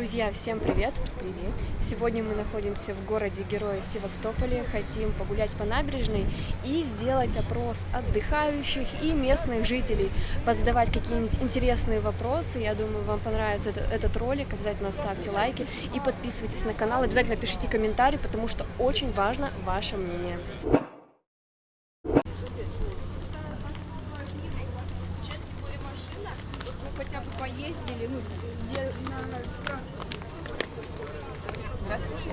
Друзья, всем привет! Привет! Сегодня мы находимся в городе Героя Севастополе, хотим погулять по набережной и сделать опрос отдыхающих и местных жителей, позадавать какие-нибудь интересные вопросы. Я думаю, вам понравится этот, этот ролик, обязательно ставьте лайки и подписывайтесь на канал, обязательно пишите комментарии, потому что очень важно ваше мнение. хотя бы поездили, ну, где на... Здравствуйте.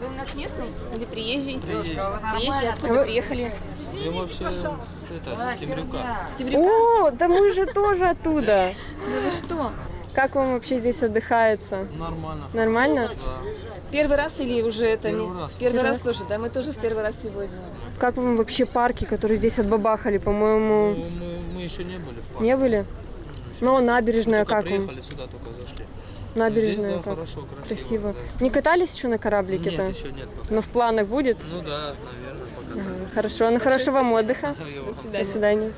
Вы у нас местный или приезжий? Приезжий. Приезжий, откуда приехали? Я вообще это, с Темрюка. О, да мы же тоже оттуда. Да вы что? Как вам вообще здесь отдыхается? Нормально. Нормально? Да. Первый раз или уже это Первый не? раз. Первый Первый раз тоже, да? Мы тоже в первый раз сегодня. Как вам вообще парки, которые здесь отбабахали, по-моему, Ну, мы, мы еще не были в парке. не были? Ну, набережная Только как вам? приехали сюда, только зашли. Набережная Здесь, да, как? хорошо, красиво. Красиво. да. Не катались еще на кораблике-то? Нет, еще нет пока. Но в планах будет? Ну да, наверное, пока. Ага, Хорошо, ну хорошего вам отдыха. так. До свидания.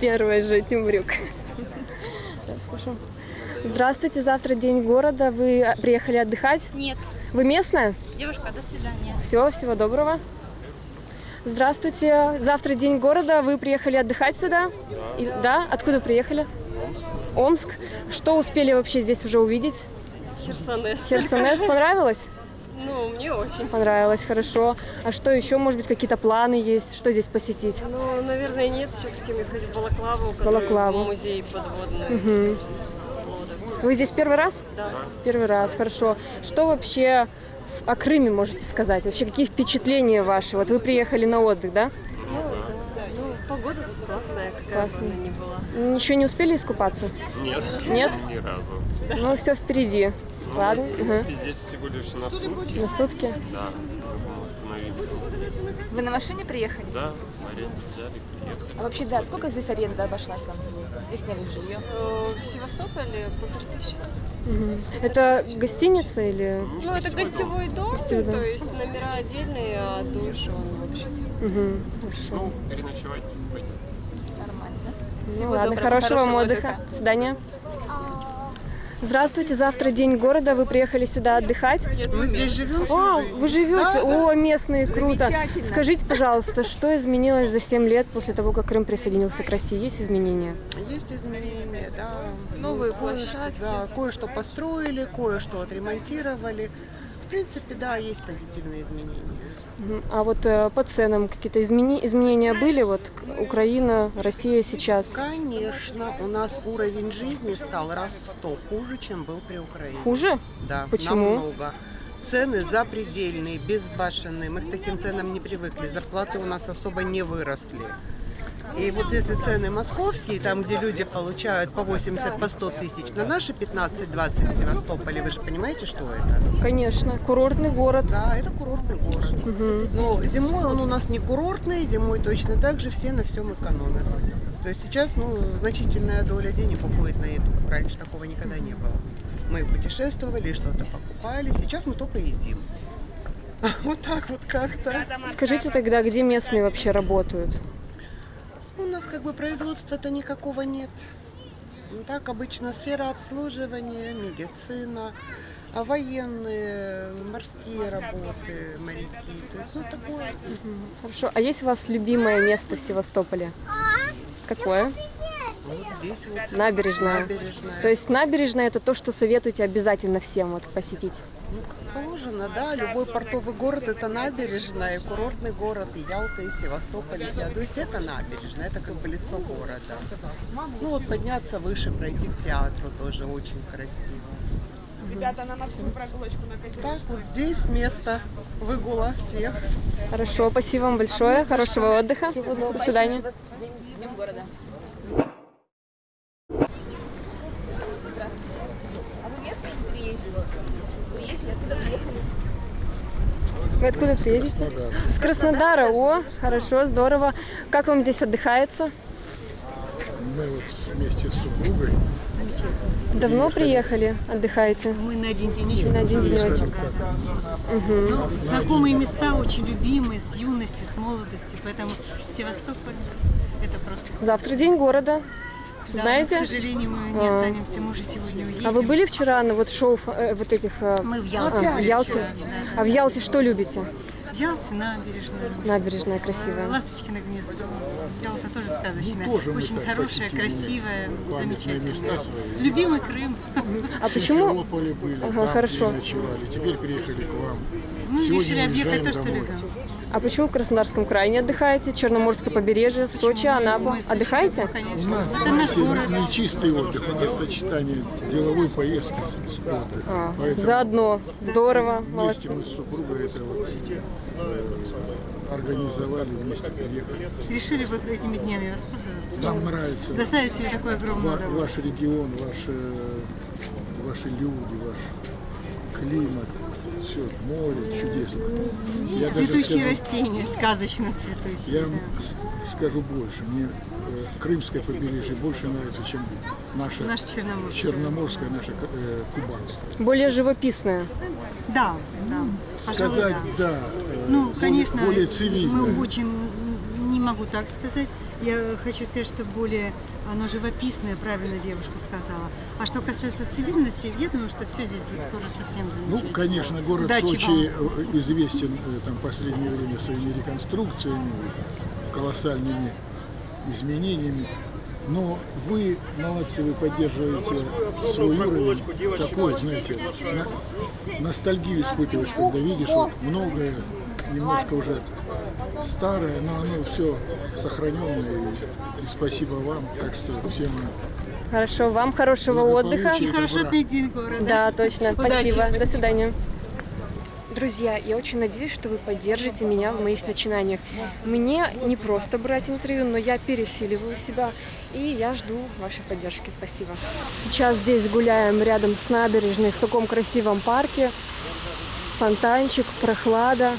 Первый же Тимбрюк. Да, слушаю. Здравствуйте, завтра день города. Вы приехали отдыхать? Нет. Вы местная? Девушка, до свидания. Все, всего доброго. Здравствуйте, завтра день города. Вы приехали отдыхать сюда? Да. да? Откуда приехали? Омск. Что успели вообще здесь уже увидеть? Херсонес. Херсонес понравилось? Ну, мне очень. Понравилось, хорошо. А что еще, может быть, какие-то планы есть? Что здесь посетить? Ну, наверное, нет. Сейчас хотим ехать в Балаклаву, Балаклаву. музей подводный. Лодок. Вы здесь первый раз? Да. Первый раз, хорошо. Что вообще о Крыме можете сказать? Вообще, какие впечатления ваши? Вот вы приехали на отдых, да? Ну, да. Ну, погода тут классная, какая Классная. бы она ни была. Ничего не успели искупаться? Нет. Нет? Ни разу. Ну, все впереди. Ну, Ладно. В принципе, здесь всего лишь на сутки. На сутки. Да, мы остановились. Вы на машине приехали? Да, аренду взяли, приехали. А вообще, да, сколько здесь аренда обошлась вам? Здесь сняли жилье? Э, В Севастополе полторы тысячи. Это гостиница или... Ну, это гостевой дом, Гостевой дом. то есть номера отдельные, а душ он вообще. Угу. Хорошо. Ну, переночевать. Ну ладно, доброго, хорошего вам хорошего отдыха. отдыха. До свидания. Здравствуйте, завтра день города, вы приехали сюда отдыхать? Мы здесь живем О, жизнь. вы живете? Да, да. О, местные, круто. Скажите, пожалуйста, что изменилось за 7 лет после того, как Крым присоединился к России? Есть изменения? Есть изменения, да. Новые Кое-что, площадки. Да, кое-что построили, кое-что отремонтировали. В принципе, да, есть позитивные изменения. А вот э, по ценам какие-то измени- изменения были? Вот Украина, Россия сейчас. Конечно, у нас уровень жизни стал раз в сто хуже, чем был при Украине. Хуже? Да, Почему? намного. Цены запредельные, безбашенные. Мы к таким ценам не привыкли. Зарплаты у нас особо не выросли. И вот если цены московские, там, где люди получают по 80, по 100 тысяч, на наши 15-20 в Севастополе, вы же понимаете, что это? Конечно, курортный город. Да, это курортный город. Мгм. Но зимой он у нас не курортный, зимой точно так же все на всем экономят. То есть сейчас ну, значительная доля денег уходит на еду. Раньше такого никогда не было. Мы путешествовали, что-то покупали, сейчас мы только едим. Вот так вот как-то. Скажите тогда, где местные вообще работают? У нас как бы производства-то никакого нет. Ну, так обычно сфера обслуживания, медицина, а военные, морские работы, моряки. То есть, ну, такое. Хорошо. А есть у вас любимое место в Севастополе? Какое? Вот здесь вот Набережная. набережная. То есть набережная это то, что советуете обязательно всем вот посетить. Ну, как положено, да, любой портовый город это набережная, и курортный город, и Ялта, и Севастополь, и Феодосия это набережная, это как бы лицо города. Ну вот подняться выше, пройти к театру тоже очень красиво. Ребята, на морскую прогулочку на Так, вот здесь место выгула всех. Хорошо, спасибо вам большое, хорошего отдыха. До свидания. Днем города. А вы местный или приезжий? Приезжий, откуда приехали? Вы откуда приедете? С Краснодара. О, хорошо, здорово. Как вам здесь отдыхается? Мы вот вместе с супругой Давно приехали, отдыхаете? Мы на один денечек. На один денечек. Ну, знакомые места, очень любимые, с юности, с молодости. Поэтому Севастополь это просто... Завтра день города. Да, Знаете? но, к сожалению, мы не А. останемся, мы уже сегодня уедем. А вы были вчера на вот шоу э, вот этих... э, Мы в Ялте а, в Ялте? вчера, да, да. А в Ялте что любите? В Ялте набережная. Набережная красивая. Ласточкино гнездо. Ялта тоже сказочная. Ну, тоже Очень хорошая, красивая, замечательная. Любимый Крым. А В почему... Были, Ага, там хорошо. переночевали. Теперь приехали к вам. Мы Сегодня решили объехать то, что любим. А почему в Краснодарском крае не отдыхаете? Черноморское побережье, в Сочи, Анапа. Отдыхаете? У нас, Это наш знаете, город. не чистый отдых, у нас сочетание деловой поездки с, отдыхом. А, Поэтому заодно. Здорово, Вместе молодцы. мы с супругой это вот, э, организовали, вместе приехали. Решили вот этими днями воспользоваться. Нам нравится Доставить себе такое огромное ва- ваш регион, ваш, э, ваши люди, ваш климат, все, море чудесно. Я Цветущие скажу- растения, сказочно цветущие. Я вам да. скажу больше. Мне э, Крымское побережье больше нравится, чем наше Наш Черноморский. Черноморское, наше э, Кубанское. Более живописное. Да, да. Пожалуй, Сказать, да. да, э, Ну, более- конечно, более цивильно. мы очень, не могу так сказать. Я хочу сказать, что более оно живописное, правильно девушка сказала. А что касается цивильности, я думаю, что все здесь будет скоро совсем Ну, замечательно. конечно, город Удачи Сочи э, известен э, там последнее время своими реконструкциями, колоссальными изменениями. Но вы молодцы, вы поддерживаете свой уровень такой, знаете, на- ностальгию испытываешь, когда видишь вот многое, немножко уже старое, но оно все сохраненное. И, и спасибо вам, так что всем Хорошо, вам хорошего отдыха. И хорошо день города. Да, точно. Удачи. Спасибо. До свидания. Друзья, я очень надеюсь, что вы поддержите меня в моих начинаниях. Мне не просто брать интервью, но я пересиливаю себя, и я жду вашей поддержки. Спасибо. Сейчас здесь гуляем рядом с набережной в таком красивом парке. Фонтанчик, прохлада.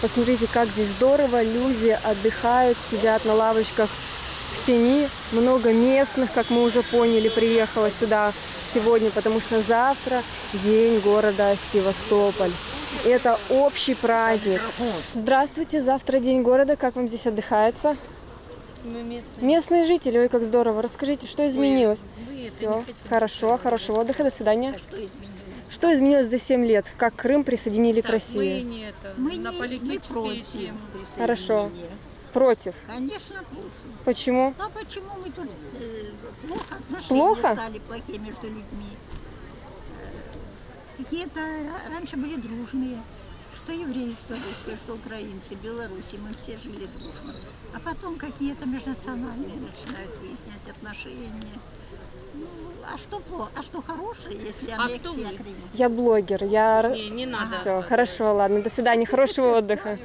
Посмотрите, как здесь здорово. Люди отдыхают, сидят на лавочках в тени. Много местных, как мы уже поняли, приехало сюда сегодня, потому что завтра день города Севастополь. Это общий праздник. Здравствуйте, завтра день города. Как вам здесь отдыхается? Мы местные. Местные жители, ой, как здорово. Расскажите, что изменилось? Вы это Все, хорошо, хорошего отдыха, до свидания. Что изменилось? Что изменилось за 7 лет? Как Крым присоединили к Мы России? не это, Мы на не- политические мы против. Хорошо. Против. Конечно, против. Почему? Ну а почему мы тут э, плохо отношения Плохо? стали плохие между людьми? Э, Какие-то ра- раньше были дружные. Что евреи, что русские, что украинцы, белорусы, мы все жили дружно. А потом какие-то межнациональные начинают выяснять отношения. Ну, а что плохо? А что хорошее, если А кто аннексия вы? Крыма? Я блогер, я... Не, не надо. Все, хорошо, ладно, до свидания, хорошего отдыха.